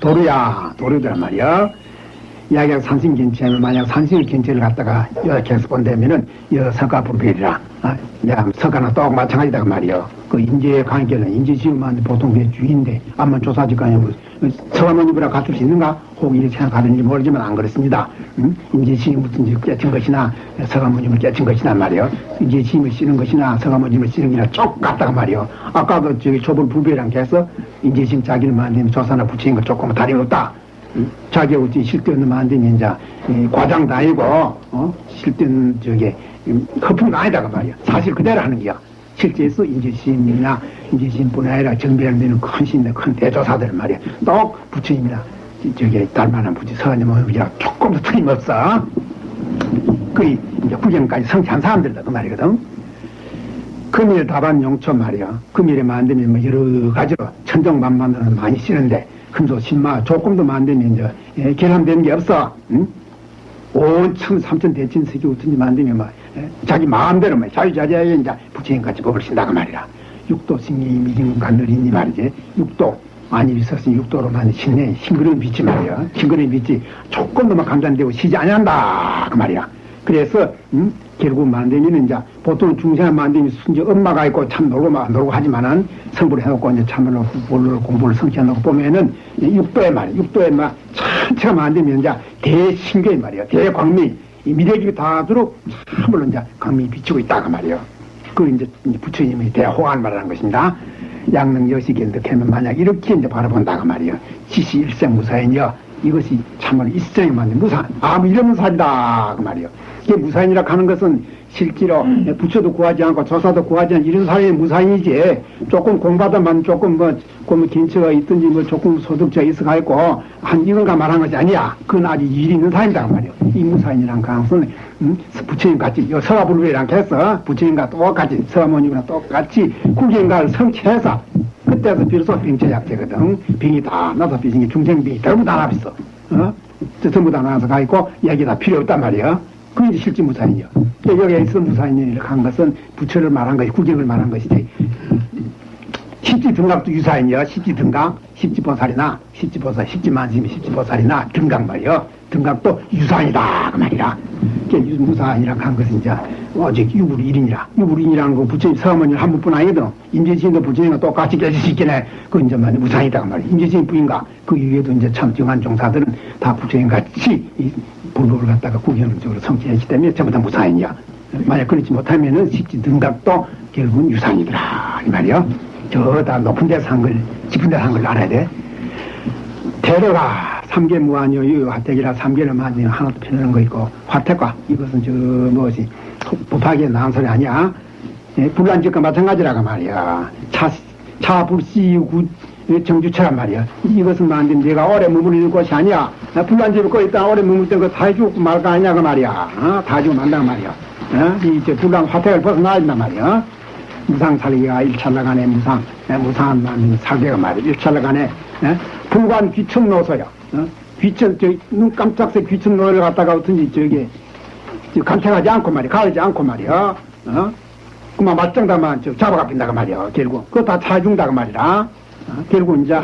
도루야, 도루들 말이야. 이야기가 산신 견체를 만약 산신 견체를 갖다가 이렇게 해서 본다면은 이 석가 불필이라 아, 내가 석가나 똑 마찬가지다 그 말이요. 그 인재의 관계는 인재지음만 보통 그 주인데 암만 조사지간에 뭐 석가모니보라 갖출 수 있는가? 혹 이렇게 생각하는지 모르지만 안 그렇습니다. 음? 인재지음부터 깨친 것이나 석가모님을 깨친 것이나 말이요. 인재지음을 쓰는 것이나 석가모님을 쓰는 게나 똑같다고 말이요. 아까도 저기 조불 불배랑 해서 인재지음 자기를 만드는 조사나 붙이는 것 조금 다름없다. 자기 어찌 실대는 만드는 이제 이 과장도 아니고 어? 실대는 저게 음, 거품도 아니다가 말이야. 사실 그대로 하는 거야. 실제에서 인재심이나 인재심뿐 아니라 정비하는 큰 신들 큰 대조사들 말이야. 똑 부처님이나 저게 달만한 부처 서가님이랑 조금 더 틀림없어. 거의 이제 구경까지 성취한 사람들다 그 말이거든. 금일 다반 용초 말이야. 금일에 만들면 뭐 여러 가지로 천정만만으로 많이 쓰는데 금소 신마 조금도 만들면 이제 예, 결함되는 게 없어. 응? 온천 삼천 대천 세계 우천지 만들면 막 예, 자기 마음대로 막 자유자재하게 이제 부처님 같이 법을 쓴다고 말이라. 육도 신이 미진 간늘이니 말이지. 육도 많이 있었으니 육도로만 신내 싱그러운 빛이 말이야. 싱그러운 빛이 조금도 막 감단되고 쉬지 아니한다 그 말이야. 그래서 음? 결국 만들면 이제 보통 중생을 만들면 순지 엄마가 있고 참 놀고 막 놀고 하지만은 성불을 해놓고 이제 참으로 공부를, 공부를 성취해놓고 보면은 육도의 말이야. 육도의 막 전체가 만들면 이제 대신교의 말이야. 대광미. 이 미래기 다도록 참으로 이제 광미 비치고 있다가 말이야. 그 이제 부처님의 대호환 말하는 것입니다. 양능 여시견도 캐면 만약 이렇게 이제 바라본다가 말이야. 지시 일생 무사인이여. 이것이 참으로 일생이 맞는 무사. 아무 이런 무사이다. 그 말이야. 이게 무사인이라 하는 것은 실제로 부처도 구하지 않고 조사도 구하지 않고 이런 사람이 무사인이지 조금 공부하다만 조금 뭐, 뭐 긴처가 있든지 뭐 조금 소득자 있어가지고 한 이건가 말한 것이 아니야 그건 아직 일이 있는 사람이다 그 말이야 이 무사인이란 가능성은 음? 부처님 같이 서가불배랑 해서 부처님과 똑같이 서가모님이랑 똑같이 국인가를 성취해서 그때서 비로소 병체약제거든 병이 다 나서 비신 게 중생병이 전부 다 나왔어 어? 전부 다 나와서 가 있고 얘기 다 필요 없단 말이야 그게 이제 실제 무사인이요. 여기에 있어 무사인이라고 한 것은 부처를 말한 것이, 구경을 말한 것이지. 십지 등각도 유사인이요. 십지 등각, 십지 보살이나, 십지 보살, 십지 만심이 십지 보살이나 등각 말이요. 등각도 유사이다. 그 말이라. 무사인이라고 한 것은 이제, 오직 유불일인이라. 유불인이라는 거 부처님 서어머니를 한 분뿐 아니거든. 임재진도 부처님과 똑같이 깨질 수 있겠네. 그 이제 말 무사이다. 그 말이야. 임재진 뿐인가. 그 이외에도 이제 참 정한 종사들은 다 부처님 같이 불법을 갖다가 구경적으로 성취했기 때문에 전부 다 무사인이야. 만약 그렇지 못하면은 십지 등각도 결국은 유산이더라. 이 말이야. 저 다 높은 데서 한 걸, 깊은 데서 한걸 알아야 돼. 대로가 삼계 무한이요, 이 화택이라 삼계를 만지면 하나도 필요한 거 있고, 화택과 이것은 저 무엇이 법하게 나온 소리 아니야. 예, 불란지과 마찬가지라고 말이야. 차, 차불시구 정주체란 말이야. 이것은 만든 내가 오래 머무르는 곳이 아니야. 나 불난집을 꺼 있다 오래 머물 때그 다 해주고 말까 아니냐 그 말이야. 어? 다 해주고 만다 그 말이야. 어? 이제 불난 화택을 벗어나야 된단 말이야. 무상 살기가 일찰나간에 무상, 에, 무상한 만든 살기가 말이야. 일찰나간에 에? 불관 귀천 노소야. 어? 귀천 저 눈 깜짝새 귀천 노를 갖다가 어떤지 저기 간택하지 않고 말이야. 가르지 않고 말이야. 어? 그만 맞짱다만 잡아가 빈다고 말이야. 결국 그거 다 차준다고 말이야. 어? 결국 이제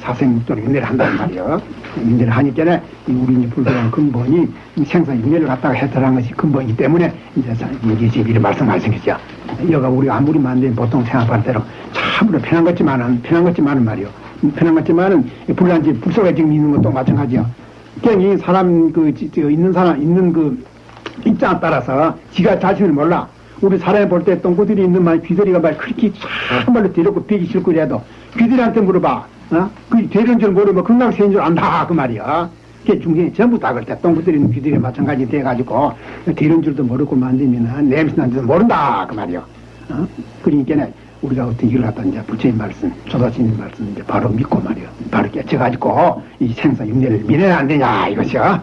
사생육도를 윤회를 한다는 말이요. 윤회를 하니까 우리 이제 불교한 근본이 생사 윤회를 갖다가 해탈한 것이 근본이기 때문에 이제 이게 제비를 말씀하시겠죠. 여가 우리가 아무리 만든 보통 생각할 대로 참으로 편한 것지만은 편한 것지만은 말이요. 편한 것지만은 불란지 불속에 지금 있는 것도 마찬가지요. 그냥 이 사람 그 저, 있는 사람 있는 그 입장에 따라서 지가 자신을 몰라. 우리 사람이 볼 때 똥구들이 있는 말 귀들이가 말 그렇게 참말로 데려고 비기 싫고 이래도 귀들이한테 물어봐. 어? 그 되는 줄 모르면 금방 세인 줄 안다 그 말이야. 그게 중생이 전부 다 그럴 때 똥구들이 있는 귀들이 마찬가지 돼가지고 되는 줄도 모르고 만들면 냄새 난지도 모른다 그 말이야. 어? 그러니까 우리가 어떤 일을 갖다 이제 부처님 말씀, 조사스님 말씀 이제 바로 믿고 말이야. 바로 깨쳐가지고 이 생사 육례를 미래는 안 되냐 이것이야.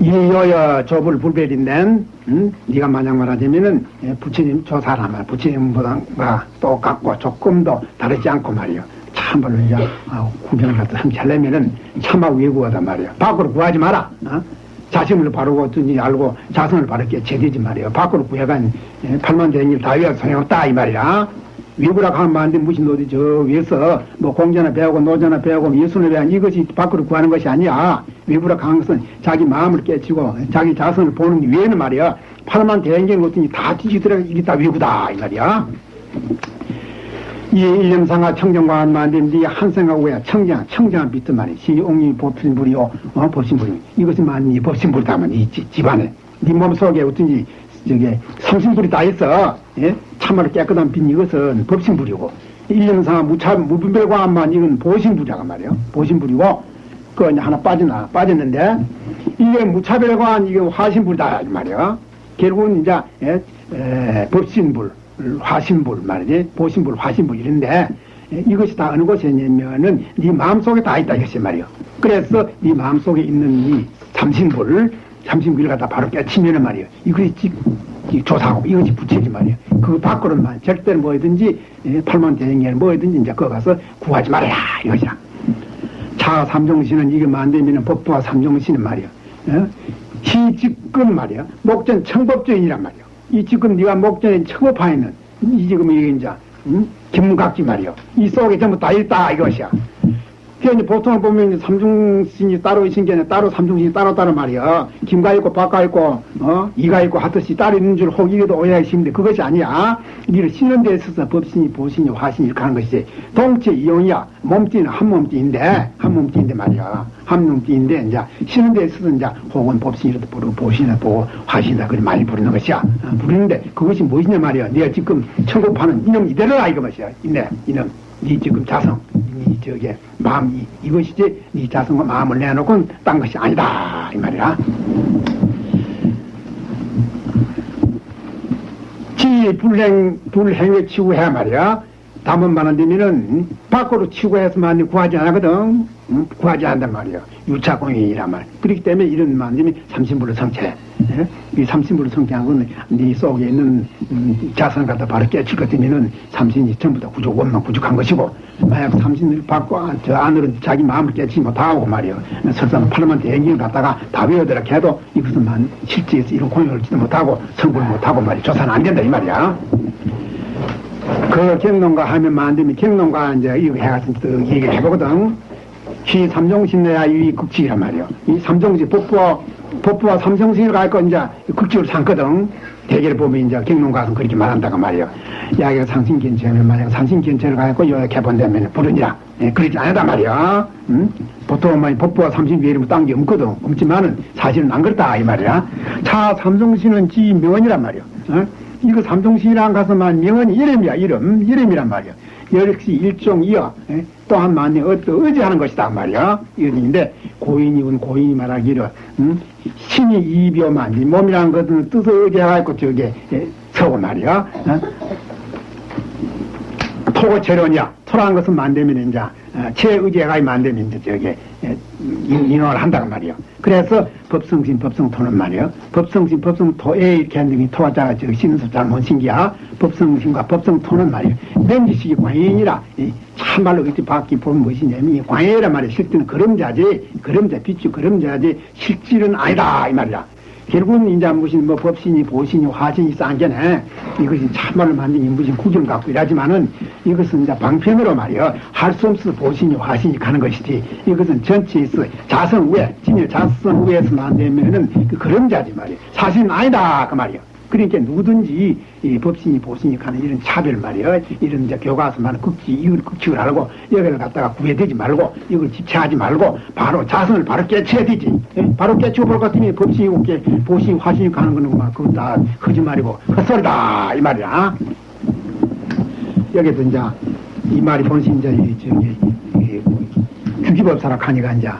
이여여 조불 불별인데 음? 네가 만약 말하자면은 부처님 조사라 말 부처님보다 똑같고 조금 더 다르지 않고 말이요 참말로 이제 아, 구경을 갖다 함께 하려면은 참아 외구하단 말이야. 밖으로 구하지 마라. 어? 자신을 바르고 어떤지 알고 자성을 바르게 제대지 말이야. 밖으로 구해간 예, 팔만 대행일 다 위하고 소용없다 이 말이야. 외구라고 하면 안돼 무슨 어디 저 위에서 뭐 공자나 배우고 노자나 배우고 예술을 배운 이것이 밖으로 구하는 것이 아니야. 외구라고 하는 것은 자기 마음을 깨치고 자기 자성을 보는 위에는 말이야. 팔만 대행일 어떤지 다 뒤지더라 이게 다 외구다 이 말이야. 이 일념상하 청정과한 만든디 한생하고 야 청정 청정한 비트 말이 시옹이 법신불이요 어 법신불이. 이것이 만이 법신불이다만 이 지- 집안에. 네 몸속에 어떤지 저게 성신불이 다 있어. 예? 참말로 깨끗한 빛 이것은 법신불이고. 일념상하 무차 무분별과만 이건 보신불이라고 말이요. 보신불이고. 그 이제 하나 빠지나 빠졌는데 이게 무차별과한 이게 화신불이다 이 말이요. 결국은 이제 예, 에, 법신불 화신불 말이지 보신불 화신불 이런데 에, 이것이 다 어느 곳에 있냐면은 네 마음속에 다 있다 이것이 말이요 그래서 네 마음속에 있는 이 삼신불 삼신불을 갖다 바로 깨치면은 말이요 이것이 조사하고 이것이 부채지 말이요 그 밖으로만 절대로 뭐든지 에, 팔만 대행에 뭐든지 이제 그거 가서 구하지 말아라 이것이야 차 삼종신은 이게 만되면은 법도와 삼종신은 말이야. 어? 시직근 말이야. 목전 청법전이란 말이야. 이 지금 네가 목전에 청법하에는 이 지금 이게 이제 음? 김각지 말이야. 이 속에 전부 다 있다 이것이야. 그 이제 보통을 보면 삼중신이 따로 있는 게 아니라 따로 삼중신이 따로 따로 말이야. 김가 있고 박가 있고 어 이가 있고 하듯이 따로 있는 줄 혹이기도 오해하시는데 그것이 아니야. 이를 신는 데 있어서 법신이 보신이 화신이 이렇게 하는 것이지. 동체 이용이야. 몸띠는 한 몸띠인데 한 몸띠인데 말이야. 한 몸띠인데 이제 신는 데 있어서 이제 혹은 법신이라도 부르고 보신이라 보고 화신이다 그리 많이 부르는 것이야. 어, 부르는데 그것이 무엇이냐 말이야. 네가 지금 천국하는 이놈 이대로라 이거 것이야. 이네 이놈. 네 지금 자성, 네 저게 마음 이, 이것이지 네 자성과 마음을 내놓고는 딴 것이 아니다 이 말이야. 지 불행 불행에 치고해 말이야. 담은만 원 되면은 밖으로 치고 해서만 구하지 않거든. 응? 구하지 않단 말이야. 유차공인이란 말. 그렇기 때문에 이런 만들면 삼신불을 성체. 예? 이 삼신불을 성체한 건네 속에 있는 음, 자선을 갖다 바로 깨칠 것 같으면은 삼신이 전부 다 구조 원만 구족한 것이고 만약 삼신을 받고 안- 저 안으로 자기 마음을 깨치지 못하고 말이야. 설사 팔만 대행을 갖다가 다 외워들라 해도 이것은 만 실제에서 이런 공연을 지도 못하고 성불 못하고 말이야. 조사는 안 된다 이 말이야. 그 경론가 하면 안 되면 경론가 이제 이거 해가지고 또 얘기를 해보거든. 시 삼종신내야 이 극칙이란 말이요. 이 삼종신 법부와 법부와 삼종신을 갈거 이제 극칙을 삼거든. 대개를 보면 이제 경론가는 그렇게 말한다고 말이요. 야기가 상신견체면 만약 상신견체를 가지고 요약해 본다면 부르니라. 예, 그러지 않다 말이야. 응? 보통 만 법부와 삼신 외에는 딴게 없거든. 없지만은 사실은 안 그렇다 이 말이야. 차 삼종신은 지 명언이란 말이요. 어? 이거 삼종신이랑 가서만 명언이 이름이야 이름 이름이란 말이야. 역시 일종이여 예? 또한 만에 어떤 의지하는 것이다 말이야 이인데 고인이군 고인이 말하기를 음? 신이 이비오만 이 몸이라는 것은 뜻을 의지해갖고 저게 예, 서고 말이야 어? 토고 재론이야 토라는 것은 만되면 이제 어, 체의지가 만되면 이제 저게 예, 인- 인원을 한다고 말이야 그래서 법성신 법성토는 말이야 법성신 법성토에 이렇게 한다면 토자가 저 신수 잘못 신기야. 법성신과 법성토는 말이야 맨지식이 광인이라. 이 참말로 이렇게 밖에 보면 무엇이냐면 이 광해란 말이야. 실제는 그림자지. 그림자 빛이 그림자지. 실질은 아니다. 이 말이야 결국은 이제 무슨 뭐 법신이 보신이 화신이 쌍견해 이것이 참말로 만든 무슨 구경 갖고 이라지만은 이것은 이제 방편으로 말이야 할수 없어 보신이 화신이 가는 것이지 이것은 전체에서 자성 위에 진일 자성 위에서 만들면은 그 그림자지 말이야 사실은 아니다 그 말이야 그러니까 누구든지 이 법신이 보신이 가는 이런 차별 말이야 이런 이제 교과서 말은 극지 이걸 극칙을 하고 여기를 갖다가 구애되지 말고 이걸 집착하지 말고 바로 자선을 바로 깨쳐야 되지 예? 바로 깨치고 볼것 같으면 법신이 없게 보신이 화신이 가는 거는 막 그건 다 거짓말이고 헛소리다 이 말이야 여기도 이제 이 말이 본시 이제 이 저기 이 규기법사라 하니까 이제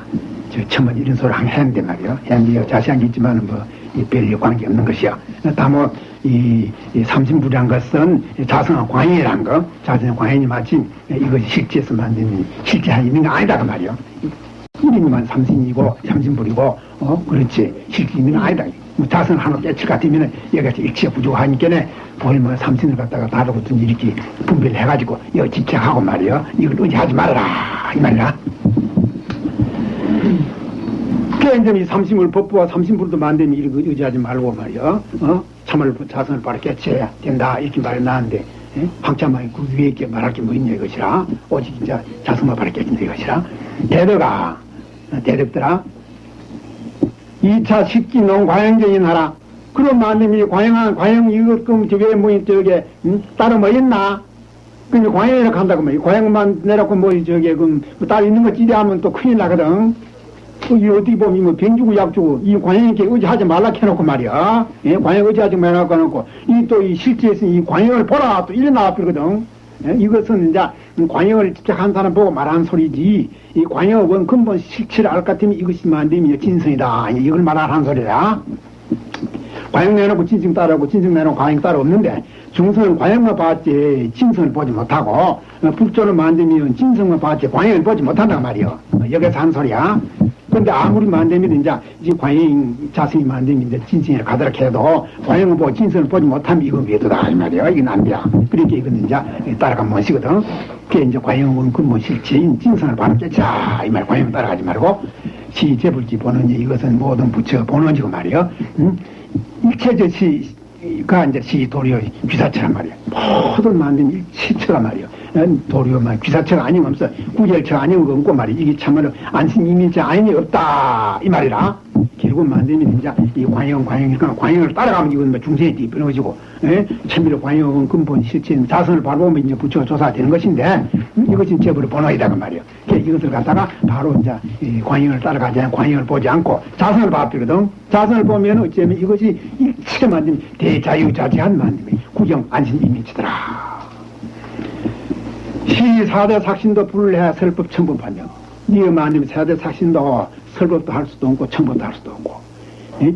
저 처음에 이런 소리 를 했는데 말이요. 했는데 자세한 게 있지만은 뭐 별 관계 없는 것이야. 다뭐 이, 이 삼신불이란 것은 자성한 광인이란 거, 자성한 광인이 마치 이것이 실제에서 만든 실제 있는 거 아니다 그 말이요. 이름만 삼신이고 삼신불이고 어 그렇지 실제 있는 거 아니다. 뭐 자선 하나 깨칠 같으면은 여기서 일치가 부족하니까네 거의 뭐 삼신을 갖다가 다루고든 이렇게 분배를 해가지고 여기 집착하고 말이요 이걸 의지하지 말라 이 말이야 그게 이제 이 삼심을 법부와 삼심불도 만되면 이렇게 의지하지 말고 말이요 어? 참을 자선을 바로 깨쳐야 된다 이렇게 말이 나는데 황참만이 그 위에 게 말할 게 뭐 있냐 이것이라 오직 이제 자선만 바로 깨친다 이것이라 대덕아 대덕들아 2차 식기 농 과영적인 하라. 그런 마님이 과영한, 과영 이것, 그럼 저게 뭐, 저게, 음? 따로 뭐 있나? 근데 과영이라고 한다고 말이야. 과영만 내놓고 뭐, 저게, 그럼, 뭐딸 있는 거 찌리하면 또 큰일 나거든. 이 어떻게 보면 뭐, 병 주고 약 주고, 이 과영에게 의지하지 말라 해놓고 말이야. 예, 과영 의지하지 말라 해놓고, 이 또 이 실제에서 이 과영을 보라, 또 이래 나와버리거든. 예? 이것은 이제 관영을 집착한 사람 보고 말하는 소리지 이 관영은 근본 실체를 알 것 같으면 이것이 만되면 진성이다 이걸 말하는 소리다 관영 내놓고 진성 따르고 진성 내놓고 관영 따로 없는데 중성은 관영만 봤지 진성을 보지 못하고 불조를 만들면 진성만 봤지 관영을 보지 못한단 말이요 여기서 한 소리야 근데 아무리 만들면 이제 이 관영 자성이 만들면 이제 진성에 가도록 해도 관영을 보고 진성을 보지 못하면 이건 외도다 이 말이야 이건 안 돼. 그러니까 이건 이제 따라가면 못이거든. 그게 이제 관영은 근본 실체인 진성을 바로 깨자 이 말 관영 따라가지 말고 시제불지 보는 이것은 모든 부처 보는지고 말이요. 응? 일체저 시 가 이제 시 도리어 귀사처란 말이야. 모든 만든 일체처가 말이야. 도리어만 귀사처가 아니면 없어. 구jel처가 아니면 없고 말이야. 이게 참으로 안심 이민자 아닌이 없다. 이 말이라. 결국 만들면 이제 이 관영, 관영이니까 관영을 따라가면 이건 뭐 중생이 뒤집어지고, 예? 참미로 관영은 근본 실체 자선을 바로 보면 이제 부처가 조사되는 것인데, 음, 이것이 제불의 본호이다, 그 말이에요. 이것을 갖다가 바로 이제 이 관영을 따라가지 않고 관영을 보지 않고 자선을 봐버리거든. 자선을 보면 어쩌면 이것이 일체 만든 대자유자재한 만듦이 구경 안신이민치더라. 시사대 삭신도 불해 설법 청법 판정. 니가 만들면 세대 삭신도 설법도 할 수도 없고 청법도 할 수도 없고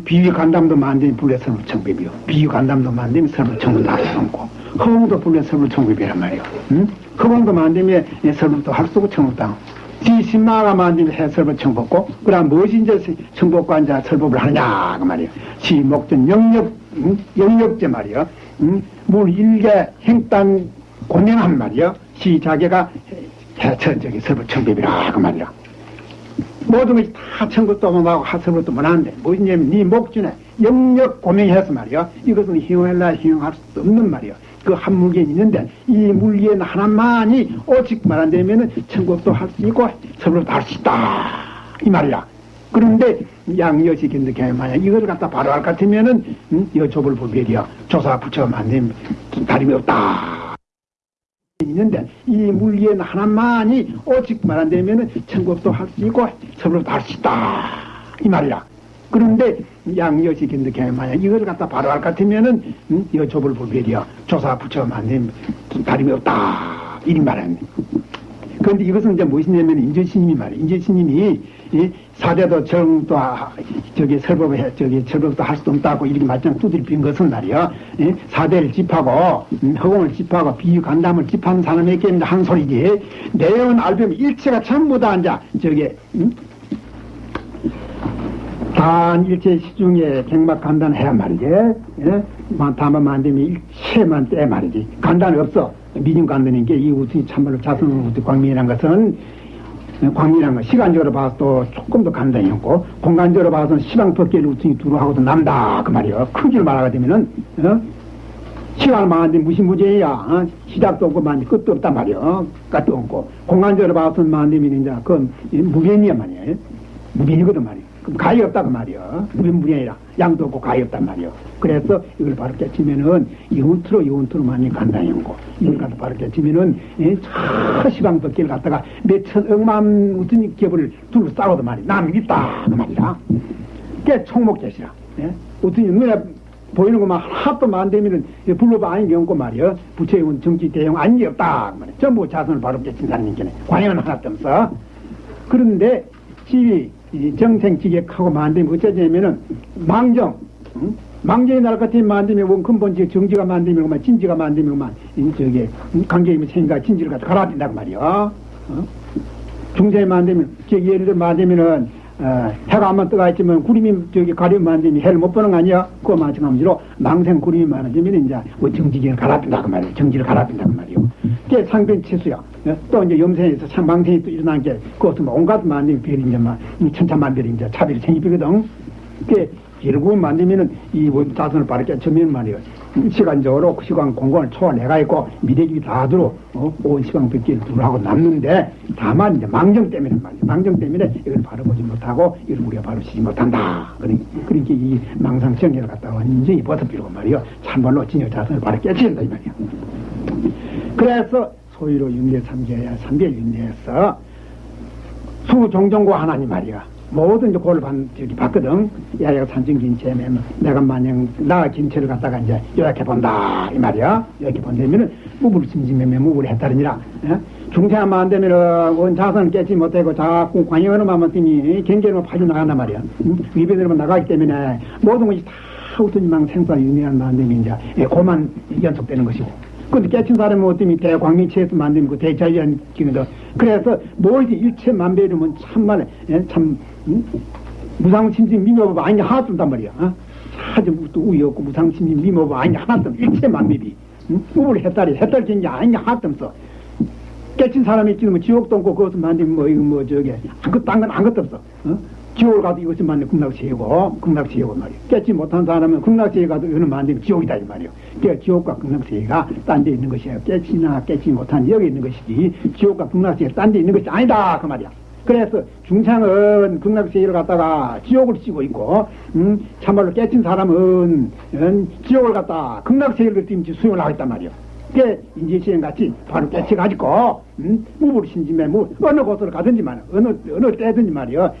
비위 간담도 만들면 불래 설법 청법이요. 비위 간담도 만들면 설법 청법도 할 수도 없고 허공도 불래 설법 청법이란 말이요. 응? 허공도 만들면 설법도 할수 없고 청법도 하고 시신마가 만들면 해 설법 청법고 그럼 청법과 이제 설법을 하느냐 그 말이요. 시 목전 영역 응? 영역제 말이요. 응? 물 일개 행단 고명한 말이요. 시 자개가 해천 저기 설법 청법이라 그 말이야. 모든 것이 다 청법도 못하고 하설법도 못하는데 뭐냐면 네 목준에 영역 고명해서 말이야. 이것은 희용할라 희용할 수 없는 말이야. 그 한 물견이 있는데 이 물견 하나만이 오직 말한다면은 청법도 할 수 있고 설법도 할 수 있다 이 말이야. 그런데 양여시 견득해 만약 이걸 갖다 바로 할 것 같으면은 음, 여좁을 보별이야. 조사 붙여 만들면 다름이 없다. 있는데 이 물리엔 하나만이 오직 말한다면은 천국도 할 수 있고 서로도 할 수 있다. 이 말이라 그런데 양여시 견득해 만약 이걸 갖다 바로 할 것 같으면은 음, 여좁을 불별이야. 조사 붙여 만들면 다름이 없다. 이 말이야. 그런데 이것은 이제 무엇이냐면 인제스님이 말이야. 인제스님이 이 사대도 정도 저기 설법을 해 저기 설법도 할 수도 없다고 이렇게 말씀 두드려 빈 것은 말이야. 이 사대를 집하고 음, 허공을 집하고 비유 간담을 집하는 사람에게 한 소리지. 내용은 알면 일체가 전부 다 이제 저기 음? 단 일체 시중에 갱막 간단 해야 말이지. 예? 다만 만들면 일체만 떼 말이지. 간단이 없어. 미중 간단인 게이 우승이 참말로 자선 우승 광명이라는 것은 광이라는 건 시간적으로 봐서 조금 더 간단히 없고 공간적으로 봐서는 시방 벗개를 우승이 두루 하고도 남다 그 말이요 크기를 말하게 되면은 어? 시간을 말하는데 무시무제야 어? 시작도 없고 만지 끝도 없단 말이요 어? 끝도 없고 공간적으로 봐서는 만되면 이제 그건 무변이야 말이야 무변이거든 말이야 그럼 가위 없다 그 말이야 무변무변이 아니라 양도 없고 가위 없단 말이야 그래서 이걸 바로 깨치면은 영원투로 영원투로 많이 간단히 없고 이걸 갖다 바로 깨치면은 저 시방 벗개를 갖다가 몇천 억만 무슨 겹을 둘러싸고도 말이야. 남이 있다. 그 말이야 그게 총목jet이라. 예? 어떤 눈에 보이는 것만 하나도 만되면은 불로바 아닌 경우고 말이야 부처의 정치 대형 아닌 없다. 그 말이야. 전부 자선을 바로 깨친 사람이니까 관행은 하나도 없어. 그런데 지위 정생 지객하고 만들면 어쩌냐면은 망정 응? 망정이 날 같은 만들면 원 근본적 정지가 만들면 진지가 만들면 저게 관계이면 생각 진지를 갖다 된다고 말이야 어? 중생이 만들면 저 예를 들어 만들면은 어, 해가 한번 떠가 있지만 구름이 저기 가리면 안 되니 해를 못 보는 거 아니야? 그거 마찬가지로 망생 구름이 많아지면 이제 뭐 정지기를 갈아빈다 그 말이에요. 정지를 갈아빈다 그 말이에 요. 그게 상변치수야. 예? 또 이제 염생에서 참 망생이 또 일어난 게 그것도 뭐 온갖 만든 별이 이제 막 천차만별이 이제 차별이 생기거든. 그게 결국 만들면은 이 자선을 바르게 쳐면 말이에요. 시간적으로 그 시간 공간을 초월해가 있고 미래기 다 들어 어? 온 시간 백기를 둘하고 남는데 다만 이제 망정 때문에 말이에요. 망정 때문에 이걸 바로 보지 못하고 이걸 우리가 바로 치지 못한다. 그러니 그러니까 이 망상정리를 갖다가 완전히 벗어비고 말이요. 참말로 진여 자선을 바로 깨친다 이 말이야. 그래서 소위로 윤례 삼계야 삼계 윤례에서 수종종고 하나님 말이야. 모든 이제 그걸 반, 저기 봤거든. 야야 산증 긴체면 뭐 내가 만약 나 긴체를 갖다가 이제 요약해 본다. 이 말이야. 이렇게 본다면은 무불 심심해면 무불 했다느니라. 예? 중생하면 안 되면은 원 자선을 깨지 못하고 자꾸 관여하는만 뜨니 경계로 파주 나간단 말이야. 응? 위배되면 나가기 때문에 모든 것이 다 우선이망 생사 유미한 만듦이 이제 예, 그만 연속되는 것이고. 근데 깨친 사람은 어떻게 대광명체에서 만든 그 대자연 기능도 그래서 뭘지 일체 만배이면 참말 예? 참 응? 무상심심 미묘법 아니 하나도 없단 말이야 어? 아주 또 우유 없고 무상심심 미묘법 아니 하나도 없어 일체 만배비 응? 우물 해탈이 해탈 경기 아니 하나도 없어 깨친 사람이 있지는 뭐 지옥도 없고 그것을 만들면 뭐 이거 뭐 저게 아무것도 딴건 아무것도 없어 어? 지옥을 가도 이것을 만들면 극락세계고 극락세계고 말이야 깨지 못한 사람은 극락세계 가도 이거는 만들면 지옥이다 이 말이야 그러니까 지옥과 극락세계가 딴 데 있는 것이에요. 깨지나 깨지 못한 여기 있는 것이지 지옥과 극락세계 딴 데 있는 것이 아니다 그 말이야. 그래서 중창은 극락세계를 갖다가 지옥을 씌고 있고 음, 참말로 깨친 사람은 음, 지옥을 갖다 극락세계를 띄면지 수용을 하고 있단 말이야 그 게 인지시행 같이 바로 깨쳐가지고 음? 무불 신심에 뭐 어느 곳으로 가든지 말이야 어느 어느 때든지 말이야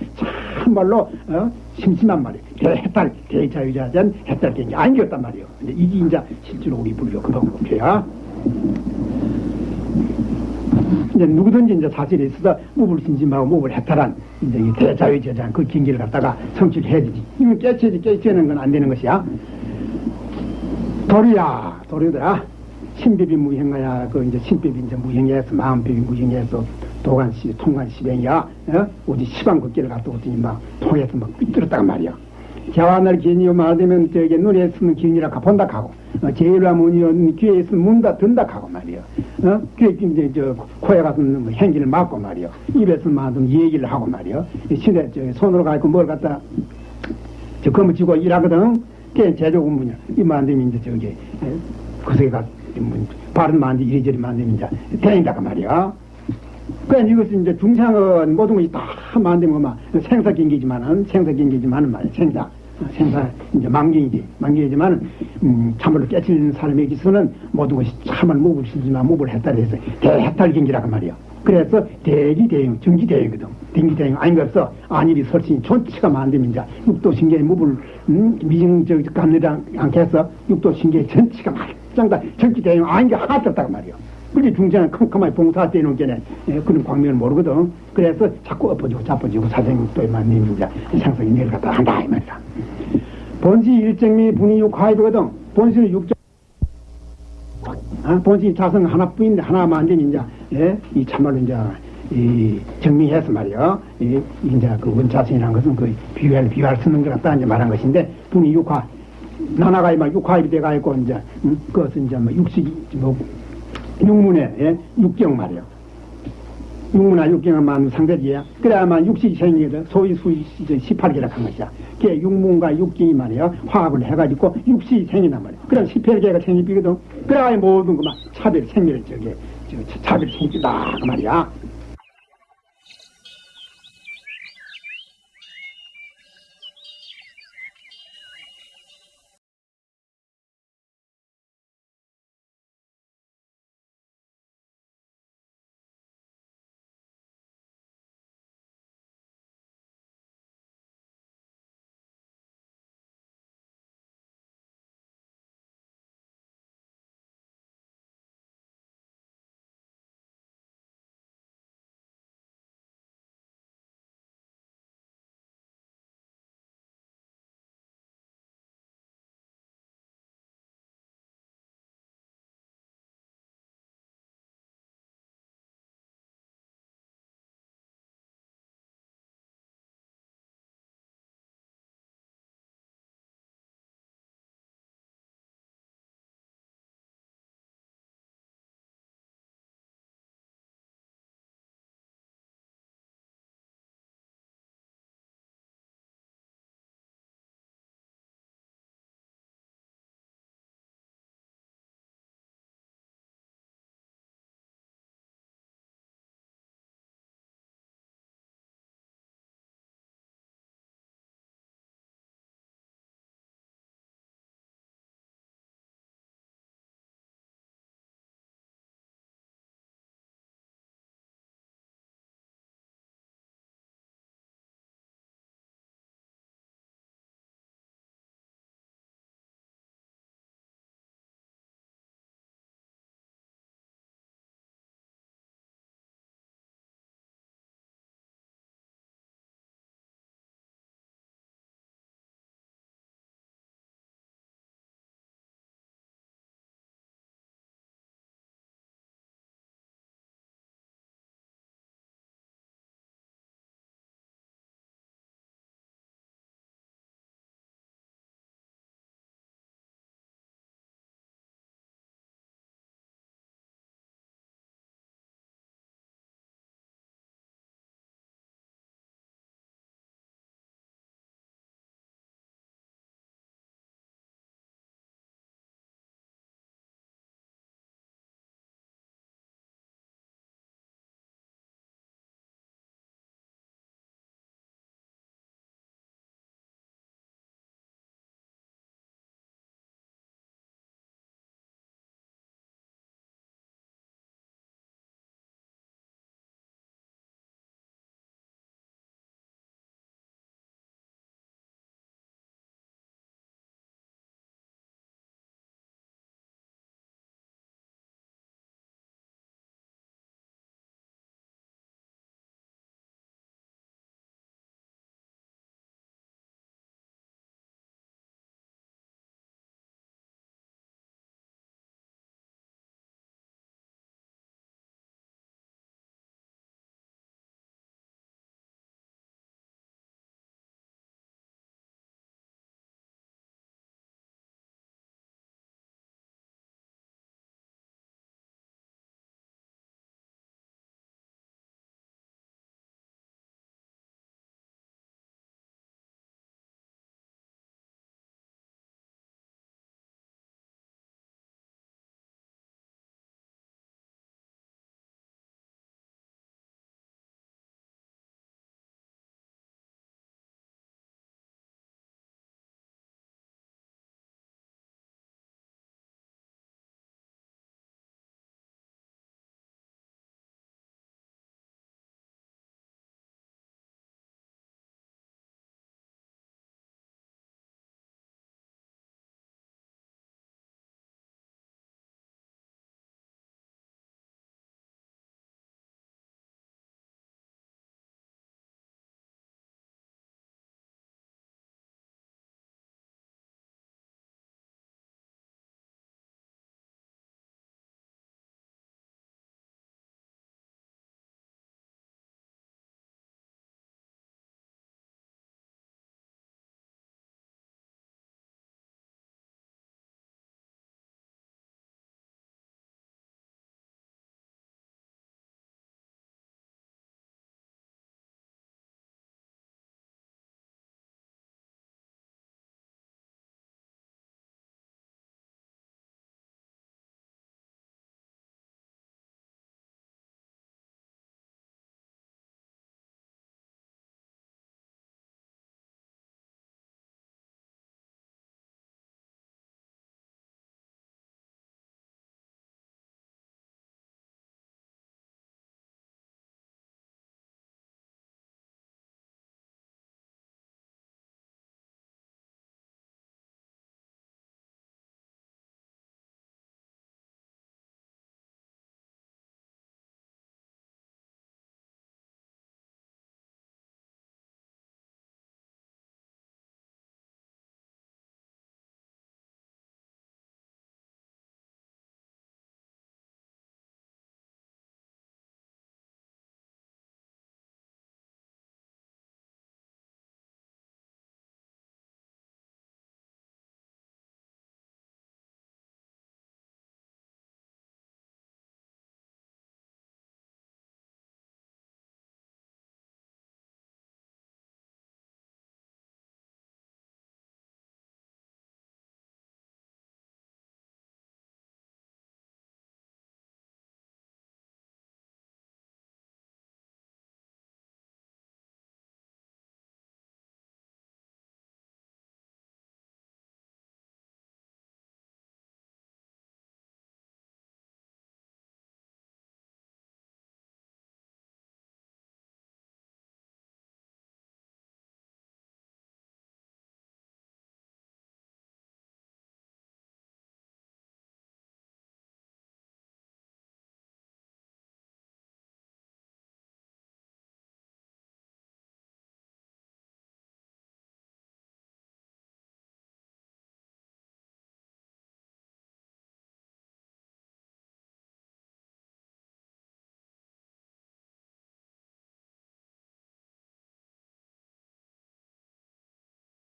참말로 어? 심심한 말이야 대해탈 대자유자전 해탈 경기 아니었단 말이야 근데 이게 이제 실제로 우리 불교 그런 목표야. 이제 누구든지 이제 사실에 있어서 무불 신심하고 무불 해탈한 이제 이 대자유자전 그 경기를 갖다가 성취를 해야지. 이건 깨치지 깨치는 건 안 되는 것이야. 도리야 도리더라 신비비 무형가야. 그 이제 신비비 이제 무형해서 마음비비 무형해서 도관시 통관 시뱅이야. 어? 어디 시방 걷기를 갔다 오더니 막 통해서 막 삐뚤었다가 말이야. 개화날 기인이 말하면 저게 눈에 쓰는 기인이라 본다 하고 어, 제일화 문이 귀에 있으면 문다 든다 하고 말이야. 어? 귀에 이제 저 코에 가서 뭐 행기를 막고 말이야. 입에서 만든 얘기를 하고 말이야. 시대 저 손으로 가지고 뭘 갖다 저 검을 쥐고 일하거든. 그게 제조 공부냐. 이만 안 되면 이제 저기 그새가 가 바른 만디 이리저리 이제 대인다가 말이야. 그러니까 이것은 이제 중상은 모든 것이 다 만들면 막 생사 경기지만은 생사 경기지만은 말이야 생사 생사 이제 만경이지 만경이지만은 음, 참으로 깨치는 사람에게서는 모든 것이 참을 목을 쓰지만 목을 했다를 해서 대해탈 경기라고 말이야. 그래서 대기 대응, 정기 대응이거든. 대기 대응 아닌 거 없어. 안일이 설신 전체가 만들면 이제 육도 신경의 무을 음, 미증적 감리랑 않겠어. 육도 신경의 전체가 말 짱다 정기 대응 아닌 게 하나도 없다고 말이야. 그게 중재는 컴컴하게 봉사 때놓은 게네 예, 그런 광명을 모르거든. 그래서 자꾸 엎어지고 자빠지고 사생육도에 만들면 이제 생성이 내려갔다 한다 이 말이야. 본시 일정미 분이 육하이거든. 본시는 육정 아, 본시 자성 하나뿐인데 하나만 안 되면 이제 예? 이 참말로 이제 이 정리해서 말이요. 이 이제 그 원자성이라는 것은 그 비유할 비유할 쓰는 것 같다 이제 말한 것인데 분이 육화 나나가 막 육화입이 돼가 있고 이제 음, 그것은 이제 뭐 육식이 뭐 육문에 예? 육경 말이요. 육문화 육경을 만든 상대지야. 그래야만 육식이 생기거든. 소위 수이 18개라 한 것이야. 그게 육문과 육경이 말이야. 화합을 해가지고 육식이 생긴단 말이야. 그럼 18개가 생기거든. 그래야 모든 그만 차별 생기를 저게 저 차별 생기다 그 말이야.